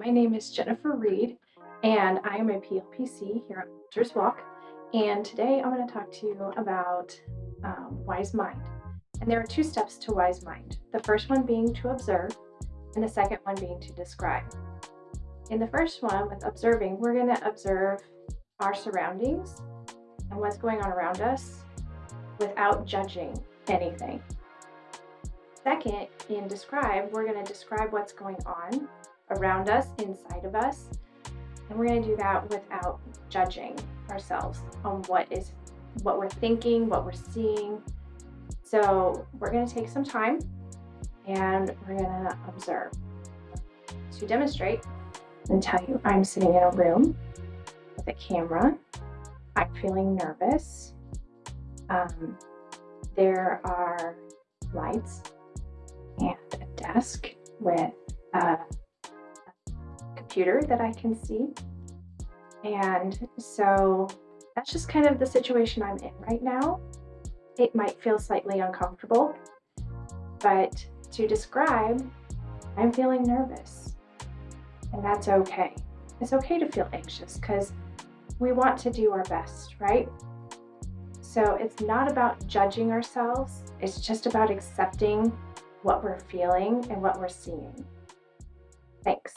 My name is Jennifer Reed, and I am a PLPC here at Walters Walk. And today I'm going to talk to you about um, Wise Mind. And there are two steps to Wise Mind. The first one being to observe, and the second one being to describe. In the first one, with observing, we're going to observe our surroundings and what's going on around us without judging anything. Second, in describe, we're going to describe what's going on around us, inside of us, and we're going to do that without judging ourselves on what is what we're thinking, what we're seeing. So we're going to take some time and we're going to observe. To demonstrate and tell you I'm sitting in a room with a camera. I'm feeling nervous. Um, there are lights and a desk with a computer that I can see. And so that's just kind of the situation I'm in right now. It might feel slightly uncomfortable, but to describe, I'm feeling nervous. And that's okay. It's okay to feel anxious because we want to do our best, right? So it's not about judging ourselves, it's just about accepting what we're feeling and what we're seeing. Thanks.